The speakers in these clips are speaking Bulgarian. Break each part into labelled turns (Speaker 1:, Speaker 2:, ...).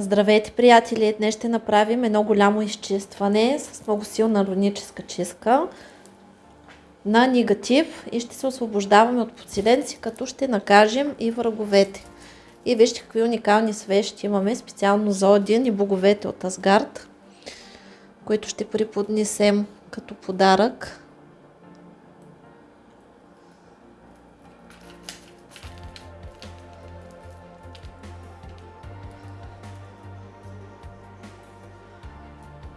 Speaker 1: Здравейте, приятели! Днес ще направим едно голямо изчистване с много силна руническа чистка на негатив и ще се освобождаваме от подселенци, като ще накажем и враговете. И вижте какви уникални свещи имаме специално за Один и боговете от Асгард, които ще преподнесем като подарък.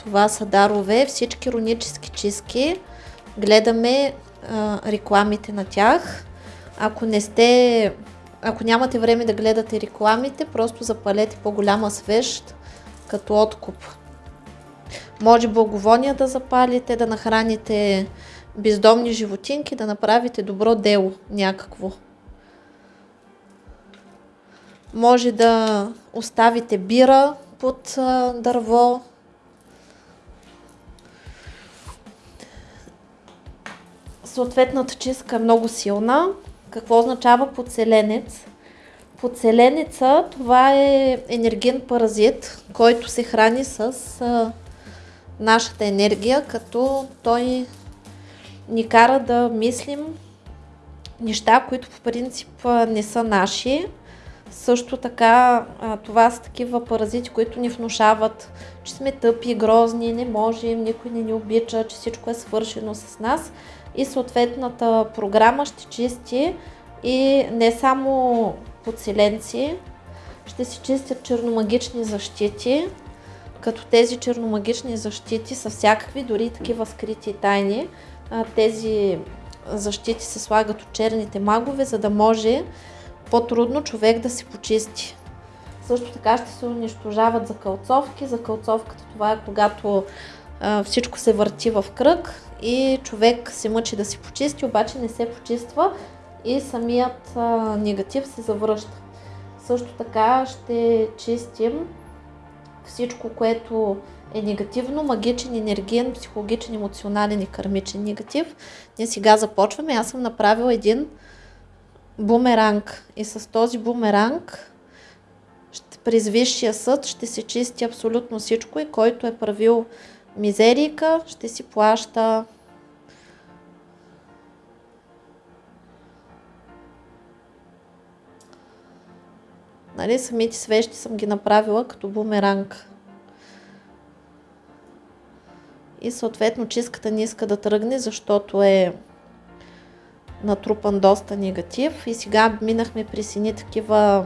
Speaker 1: Това са дарове, всички рунически чистки. Гледаме а, рекламите на тях. Ако не сте, ако нямате време да гледате рекламите, просто запалете по-голяма свещ като откуп. Може благовония да запалите, да нахраните бездомни животинки, да направите добро дело някакво. Може да оставите бира под дърво, съответната чистка е много силна. Какво означава подселенец? Подселенеца това е енерген паразит, който се храни с а, нашата енергия, като той ни кара да мислим неща, които по принцип не са наши. Също така това са такива паразити, които ни внушават, че сме тъпи, грозни, не можем, никой не ни обича, че всичко е свършено с нас и съответната програма ще чисти и не само подселенци, ще се чистят черномагични защити, като тези черномагични защити са всякакви, дори такива скрити тайни. Тези защити се слагат от черните магове, за да може по-трудно човек да се почисти. Също така ще се унищожават закълцовки. Закълцовката това е когато всичко се върти в кръг и човек се мъчи да си почисти, обаче не се почиства и самият негатив се завръща. Също така ще чистим всичко, което е негативно, магичен, енергиен, психологичен, емоционален и кармичен негатив. Ние сега започваме. Аз съм направила един бумеранг и с този бумеранг през Висшия съд ще се чисти абсолютно всичко и който е правил мизерика, ще си плаща Нали, самите свещи съм ги направила като бумеранг. И съответно чистката не иска да тръгне, защото е натрупан доста негатив. И сега минахме през едни такива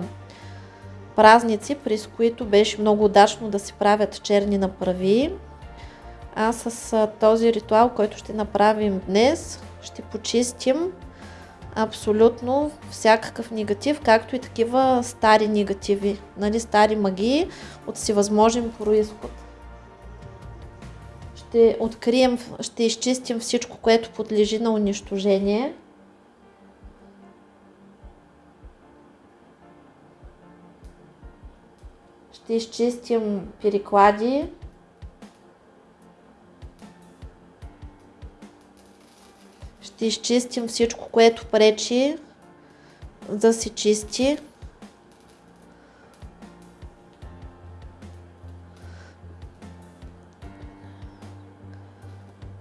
Speaker 1: празници, през които беше много удачно да се правят черни направи. А с този ритуал, който ще направим днес, ще почистим абсолютно всякакъв негатив, както и такива стари негативи, нали, стари магии от всевъзможен происход. Ще открием, ще изчистим всичко, което подлежи на унищожение. Ще изчистим переклади, ще изчистим всичко, което пречи да се чисти.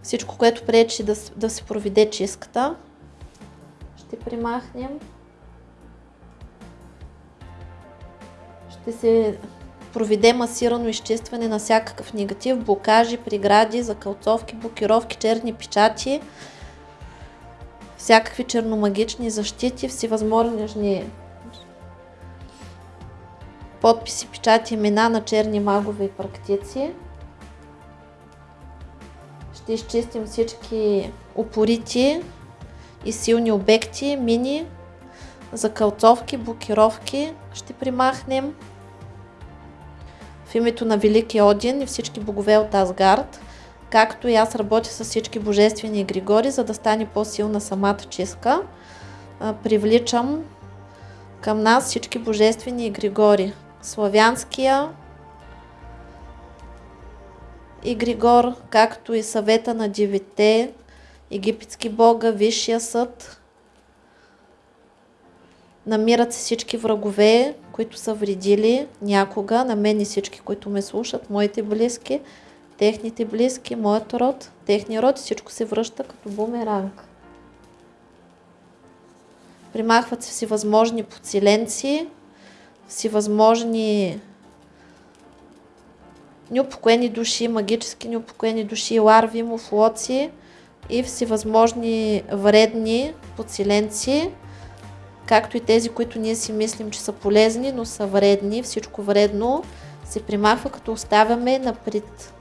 Speaker 1: Всичко, което пречи да, да се проведе чистката, ще примахнем. Ще се проведе масирано изчистване на всякакъв негатив, блокажи, прегради, закълцовки, блокировки, черни печати, всякакви черномагични защити, всевъзможни подписи, печати, имена на черни магове и практици. ще изчистим всички упорити и силни обекти, мини, закълцовки, блокировки ще примахнем. В името на Велики Один и всички богове от Асгард, както и аз работя с всички божествени григори, за да стане по-силна самата чистка, привличам към нас всички божествени григори. Славянския, и Григор, както и съвета на девете, египетски бога, Висшия съд. Намират се всички врагове, които са вредили някога, на мен и всички, които ме слушат, моите близки, техните близки, моят род, техния род, всичко се връща като бумеранг. Примахват се всевъзможни подсиленци, всевъзможни неупокоени души, магически неупокоени души, ларви, муфлоци и всевъзможни вредни подсиленци, както и тези, които ние си мислим, че са полезни, но са вредни. Всичко вредно се примахва, като оставяме на, пред,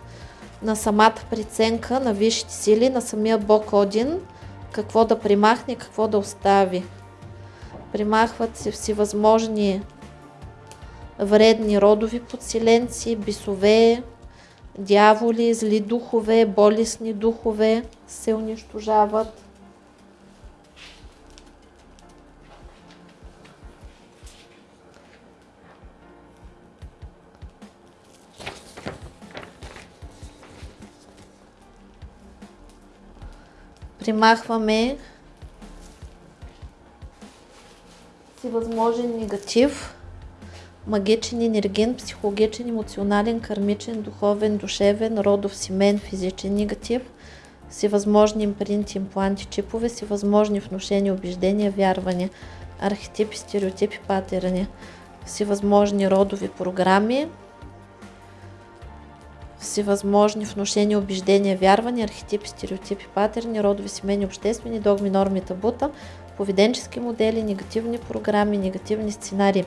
Speaker 1: на самата преценка на висшите сили, на самия Бог Один, какво да примахне, какво да остави. Примахват се всевъзможни вредни родови подсиленци, бисове, дяволи, зли духове, болесни духове се унищожават. Примахваме всевъзможен негатив, магичен, енерген, психологичен, емоционален, кармичен, духовен, душевен, родов, семен, физичен негатив, всевъзможни импринти, импланти, чипове, всевъзможни внушения, убеждения, вярвания, архетипи, стереотипи, патерни, всевъзможни родови програми, всевъзможни внушения, убеждения, вярвания, архетипи, стереотипи, патерни, родови, семейни, обществени, догми, норми, табута, поведенчески модели, негативни програми, негативни сценарии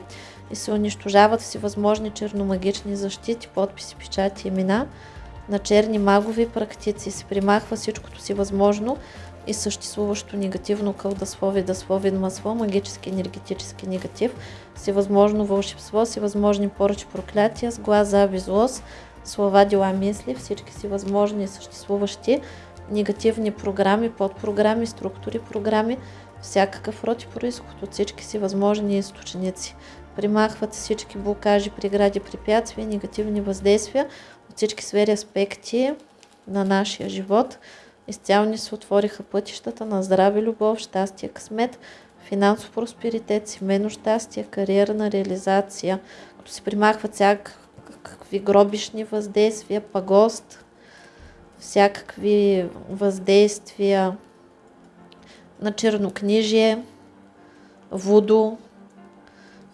Speaker 1: и се унищожават всевъзможни черномагични защити, подписи, печати, имена на черни магови практици. Се примахва всичкото си възможно и съществуващо негативно кълдаслови, даслови, масло, магически, енергетически негатив, всевъзможно вълшебство, всевъзможни поръчи, проклятия, с глаз, зави, злост, слова, дела, мисли, всички си възможни съществуващи негативни програми, подпрограми, структури, програми, всякакъв род и происход от всички си възможни източници. Примахват всички блокажи, прегради, препятствия, негативни въздействия от всички сфери аспекти на нашия живот. Изцяло ни се отвориха пътищата на здраве, любов, щастие, късмет, финансов просперитет, семейно щастие, кариерна реализация, като се примахват всякакви гробишни въздействия, пагост, всякакви въздействия на чернокнижие, вудо,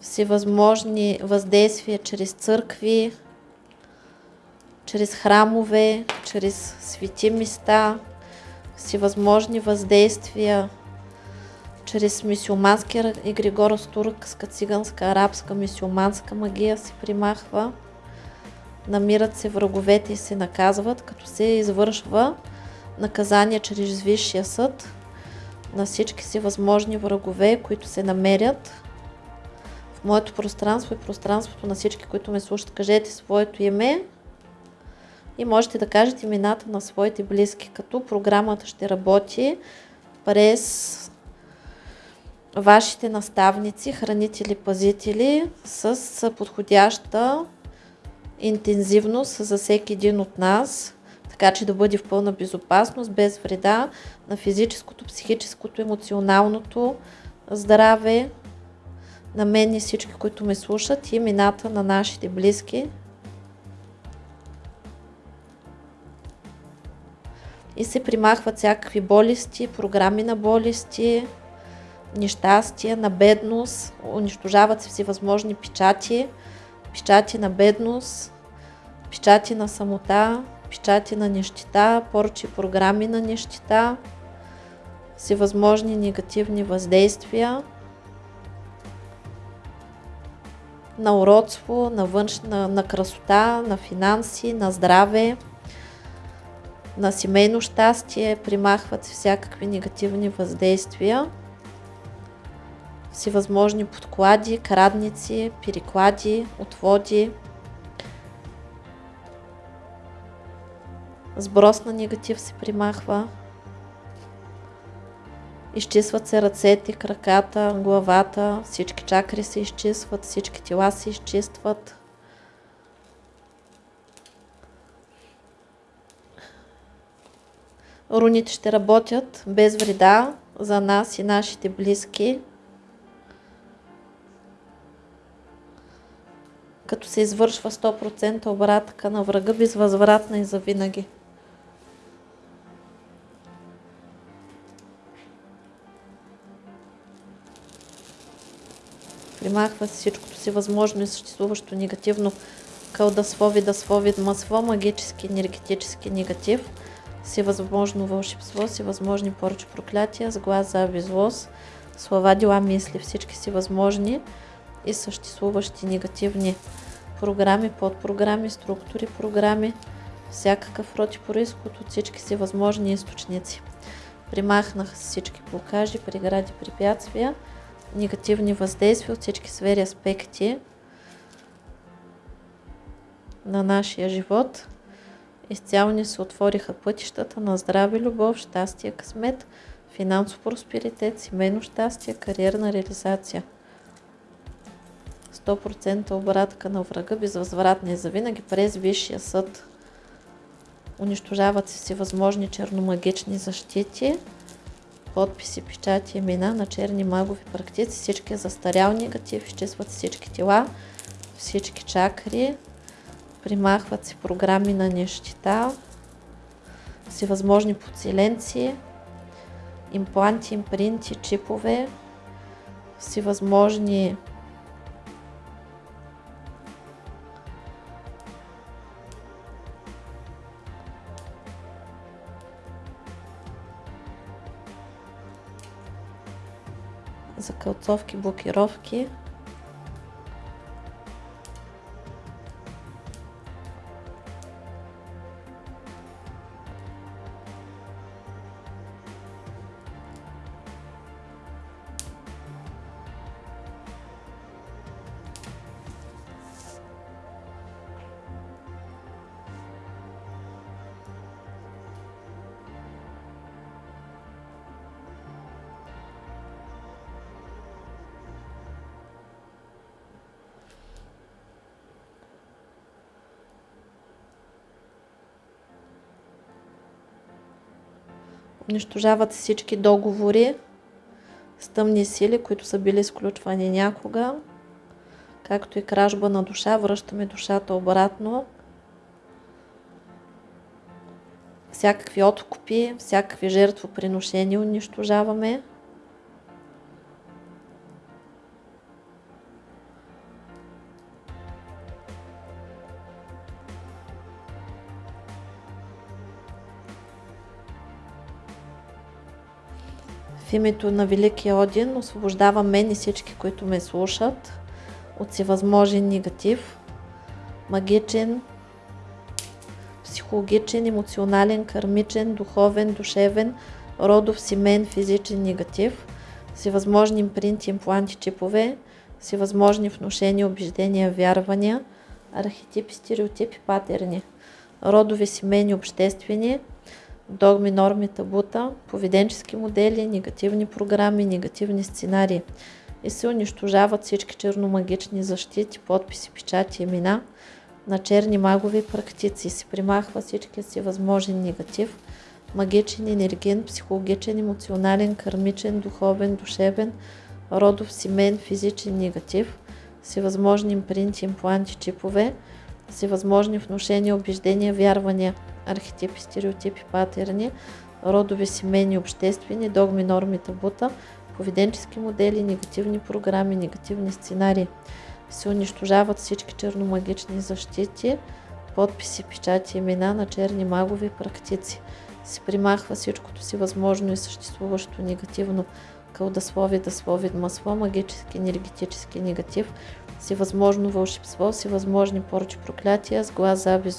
Speaker 1: всевъзможни въздействия чрез църкви, чрез храмове, чрез свети места, всевъзможни въздействия чрез мисиоманска и григоро-туркска, циганска, арабска, мисиоманска магия се примахва. Намират се враговете и се наказват, като се извършва наказание чрез Висшия съд на всички си възможни врагове, които се намерят в моето пространство и пространството на всички, които ме слушат. Кажете своето име и можете да кажете имената на своите близки, като програмата ще работи през вашите наставници, хранители, пазители с подходяща интензивност за всеки един от нас, така че да бъде в пълна безопасност, без вреда на физическото, психическото, емоционалното здраве на мен и всички, които ме слушат и имената на нашите близки. И се примахват всякакви болести, програми на болести, нещастия, на бедност, унищожават се всевъзможни печати, печати на бедност, печати на самота, печати на нещита, порчи програми на нещита, всевъзможни негативни въздействия на уродство, на външна, на красота, на финанси, на здраве, на семейно щастие, примахват всякакви негативни въздействия, всевъзможни подклади, крадници, переклади, отводи, сброс на негатив се примахва, изчистват се ръцете, краката, главата, всички чакри се изчистват, всички тела се изчистват. Руните ще работят без вреда за нас и нашите близки. Като се извършва 100% обратка на врага безвъзвратна и завинаги. Примахва се всичкото си възможно и съществуващо негативно кълдаство, видаство, видмаство, магически, енергетически негатив, всевъзможно вълшебство, всевъзможни поръчи проклятия, сглаз, зави, злост, слова, дела, мисли, всички си възможни и съществуващи негативни програми, подпрограми, структури, програми, всякакъв род и происход от всички си възможни източници. Примахнаха всички блокажи, прегради, препятствия, негативни въздействия от всички сфери аспекти на нашия живот. Изцяло ни се отвориха пътищата на здраве, любов, щастие, късмет, финансов просперитет, семейно щастие, кариерна реализация. 100% обратка на врага, безвъзвратни и завинаги през Висшия съд. Унищожават се всевъзможни черномагични защити, подписи, печати, имена на черни магови практици, всички застарял негатив, изчистват всички тела, всички чакри, примахват се програми на нещита, всевъзможни подселенци, импланти, импринти, чипове, всевъзможни закълцовки, блокировки. Унищожават всички договори с тъмни сили, които са били изключвани някога, както и кражба на душа, връщаме душата обратно. Всякакви откупи, всякакви жертвоприношения унищожаваме. Името на Великия Один освобождавам мен и всички, които ме слушат от всевъзможен негатив, магичен, психологичен, емоционален, кармичен, духовен, душевен, родов, семен, физичен негатив, всевъзможни импринти, импланти, чипове, всевъзможни внушения, убеждения, вярвания, архетипи, стереотипи, патерни, родови, семейни, обществени, догми, норми, табута, поведенчески модели, негативни програми, негативни сценарии и се унищожават всички черномагични защити, подписи, печати, имена на черни магови практици. Се примахва всички си възможен негатив, магичен, енерген, психологичен, емоционален, кармичен, духовен, душевен, родов, семен, физичен негатив, всевъзможни импринти, импланти, чипове, всевъзможни внушения, убеждения, вярвания – архетипи, стереотипи, патерни, родови, семейни, обществени, догми, норми, табута, поведенчески модели, негативни програми, негативни сценарии. Се унищожават всички черномагични защити, подписи, печати, имена на черни магови практици. Се примахва всичкото си възможно и съществуващо негативно кълдаслови, даслови, масло, магически, енергетически негатив, всевъзможно вълшебство, всевъзможни порчи проклятия, с глас, заби,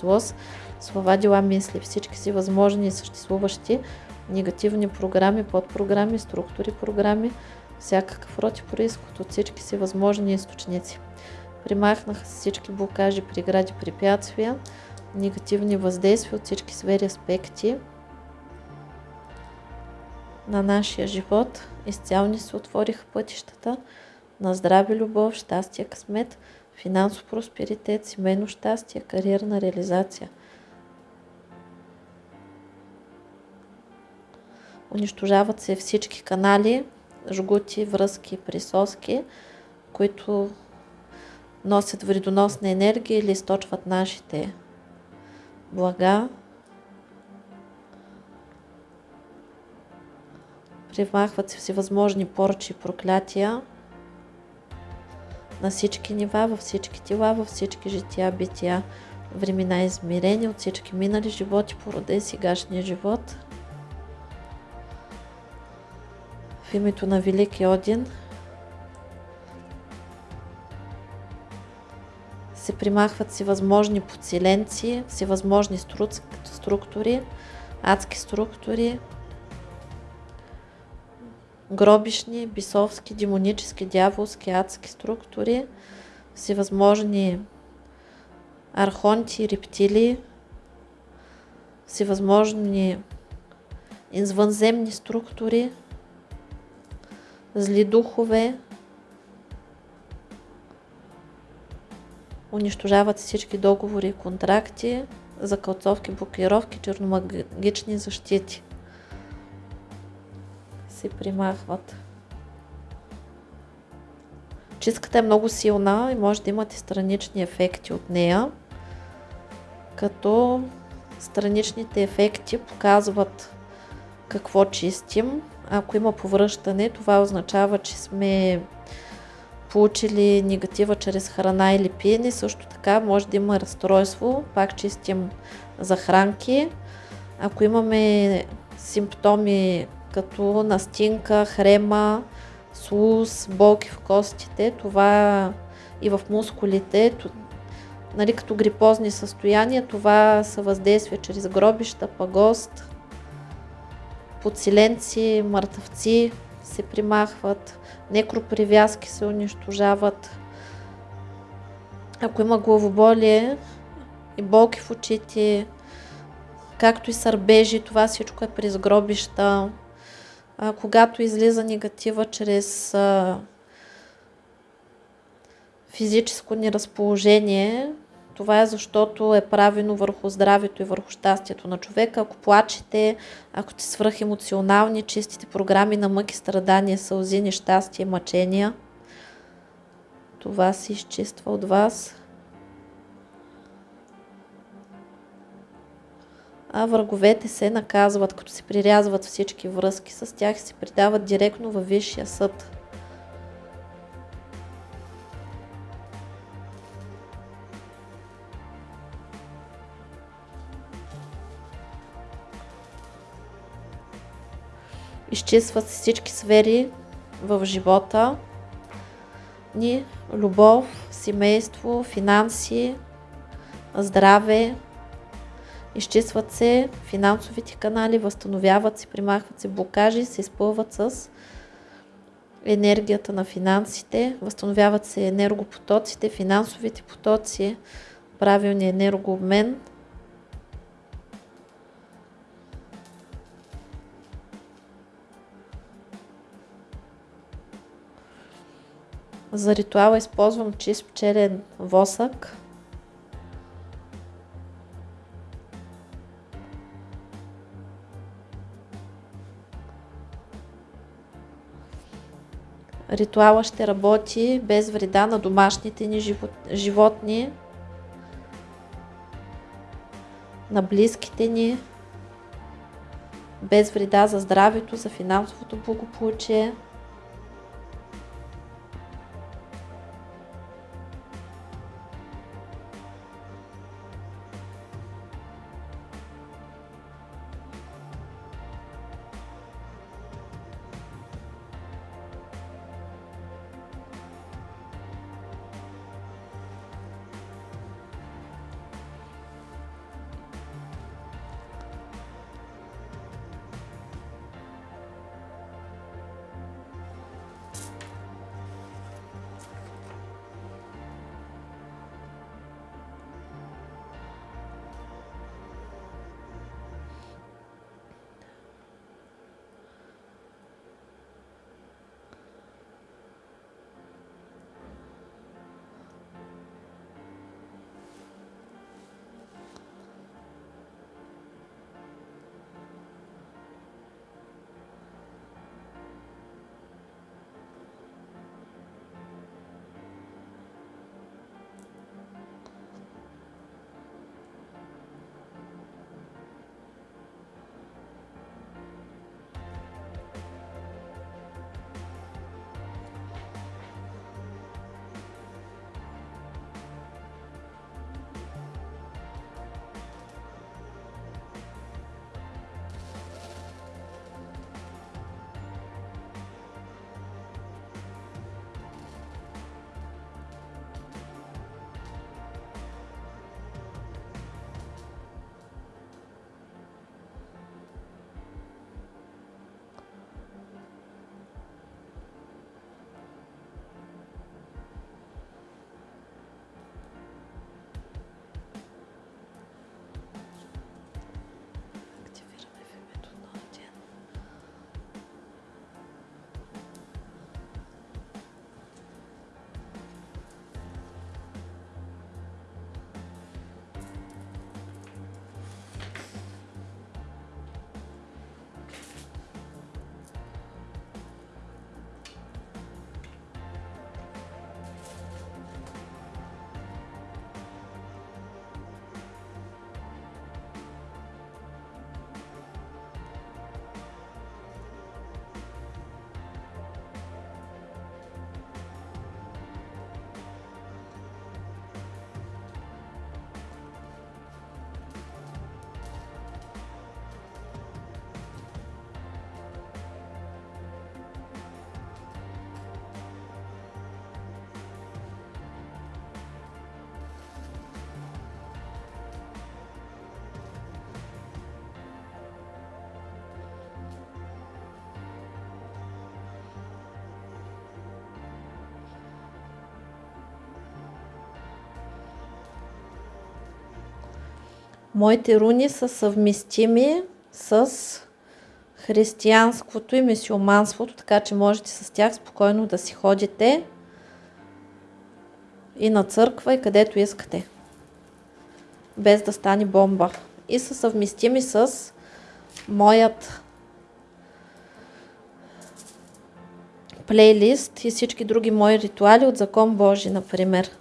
Speaker 1: слова, дела, мисли, всички си възможни и съществуващи негативни програми, подпрограми, структури, програми, всякакъв род и происход от всички си възможни източници. Примахнаха се всички блокажи, прегради, препятствия, негативни въздействия от всички сфери аспекти на нашия живот. Изцяло ни се отвориха пътищата на здраве, любов, щастие, късмет, финансов просперитет, семейно щастие, кариерна реализация. Унищожават се всички канали, жгути, връзки, присоски, които носят вредоносна енергия или източват нашите блага. Примахват се всевъзможни порчи и проклятия на всички нива, във всички тела, във всички жития, бития, времена измерени от всички минали животи по рода и сегашния живот. В името на Велики Один се примахват всевъзможни подселенци, всевъзможни структури, адски структури, гробишни, бисовски, демонически, дяволски, адски структури, всевъзможни архонти, рептили, всевъзможни извънземни структури, зли духове, унищожават всички договори и контракти, закълцовки, блокировки, черномагични защити се примахват. Чистката е много силна и може да имате странични ефекти от нея, като страничните ефекти показват какво чистим. Ако има повръщане, това означава, че сме получили негатива чрез храна или пиене. Също така може да има разстройство, пак чистим захранки. Ако имаме симптоми като настинка, хрема, слуз, болки в костите, това и в мускулите, нали, като грипозни състояния, това са въздействия чрез гробища, пагост, подсиленци, мъртъвци се примахват, некропривязки се унищожават. Ако има главоболие и болки в очите, както и сърбежи, това всичко е през гробища а, когато излиза негатива чрез а, физическо неразположение, това е защото е правено върху здравето и върху щастието на човека. Ако плачете, ако сте свръхемоционални, чистите програми на мъки, страдания, сълзи, нещастие, мъчения, това се изчиства от вас. А враговете се наказват, като се прирязват всички връзки с тях и се придават директно във Висшия съд. Изчистват се всички сфери в живота ни, любов, семейство, финанси, здраве, изчистват се финансовите канали, възстановяват се, примахват се блокажи, се изпълват с енергията на финансите, възстановяват се енергопотоците, финансовите потоци, правилния енергообмен. За ритуала използвам чист пчелен восък. Ритуала ще работи без вреда на домашните ни животни, на близките ни, без вреда за здравето, за финансовото благополучие. Моите руни са съвместими с християнското и мисиоманството, така че можете с тях спокойно да си ходите и на църква и където искате, без да стане бомба. И са съвместими с моят плейлист и всички други мои ритуали от Закон Божий, например.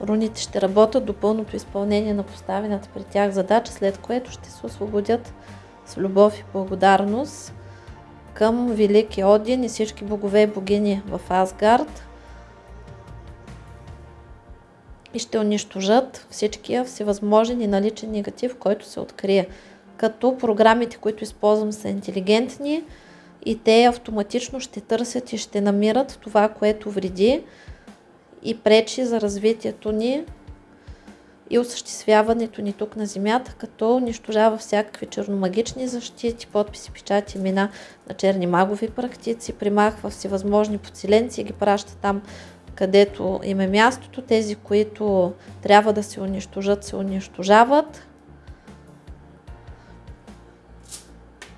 Speaker 1: Руните ще работят до пълното изпълнение на поставената при тях задача, след което ще се освободят с любов и благодарност към Велики Один и всички богове и богини в Асгард и ще унищожат всичкия всевъзможен и наличен негатив, който се открие. Като програмите, които използвам са интелигентни и те автоматично ще търсят и ще намират това, което вреди и пречи за развитието ни и осъществяването ни тук на Земята, като унищожава всякакви черномагични защити, подписи, печати, имена на черни магови практици, примахва всевъзможни подселенци и ги праща там, където им е мястото. Тези, които трябва да се унищожат, се унищожават.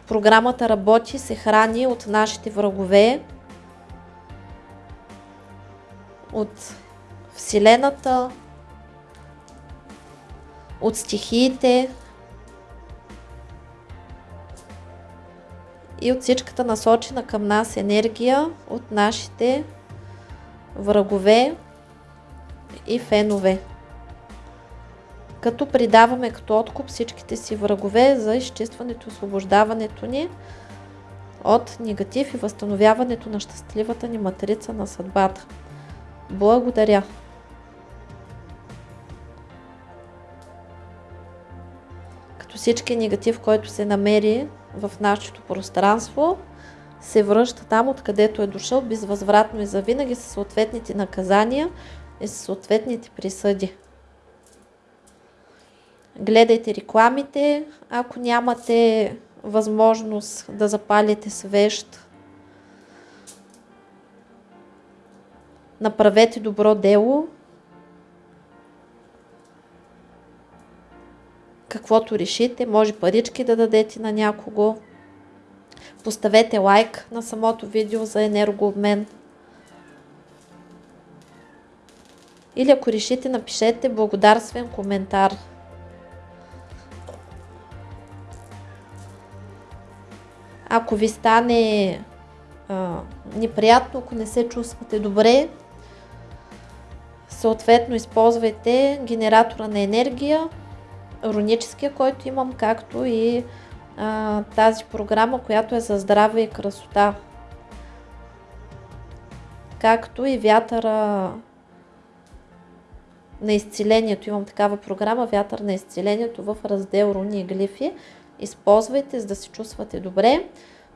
Speaker 1: Програмата работи, се храни от нашите врагове, от Вселената, от стихиите и от всичката насочена към нас енергия от нашите врагове и фенове. Като придаваме като откуп всичките си врагове за изчистването и освобождаването ни от негатив и възстановяването на щастливата ни матрица на съдбата. Благодаря! Като всички негатив, който се намери в нашето пространство, се връща там, откъдето е дошъл, безвъзвратно и завинаги с съответните наказания и с съответните присъди. Гледайте рекламите, ако нямате възможност да запалите свещ Направете добро дело. Каквото решите, може парички да дадете на някого. Поставете лайк на самото видео за енергообмен. Или ако решите, напишете благодарствен коментар. Ако ви стане а, неприятно, ако не се чувствате добре, Съответно използвайте генератора на енергия, руническия, който имам, както и а, тази програма, която е за здраве и красота. Както и вятъра на изцелението. Имам такава програма, вятър на изцелението в раздел руни и глифи. Използвайте, за да се чувствате добре.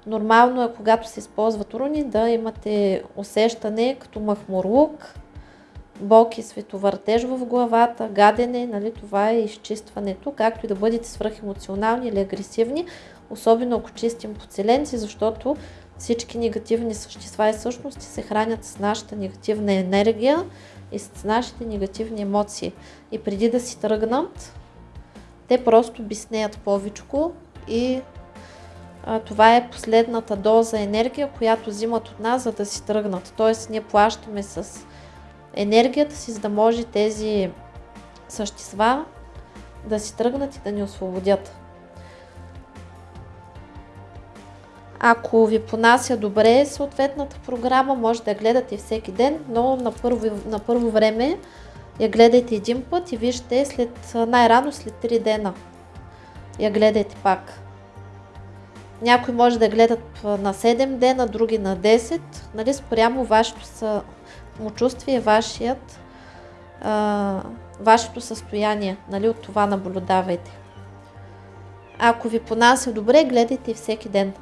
Speaker 1: Нормално е, когато се използват руни, да имате усещане като махмурлук, болки, световъртеж в главата, гадене, нали, това е изчистването, както и да бъдете свръхемоционални или агресивни, особено ако чистим подселенци, защото всички негативни същества и същности се хранят с нашата негативна енергия и с нашите негативни емоции. И преди да си тръгнат, те просто биснеят повечко и а, това е последната доза енергия, която взимат от нас, за да си тръгнат. Тоест ние плащаме с енергията си, за да може тези същества да си тръгнат и да ни освободят. Ако ви понася добре съответната програма, може да я гледате всеки ден, но на първо, на първо време я гледайте един път и вижте след, най-рано след 3 дена. Я гледайте пак. Някои може да гледат на 7 дена, други на 10, нали, спрямо вашето самочувствие, вашият, а, вашето състояние. Нали, от това наблюдавайте. Ако ви понася добре, гледайте всеки ден.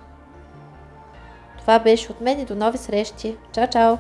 Speaker 1: Това беше от мен и до нови срещи. Чао, чао!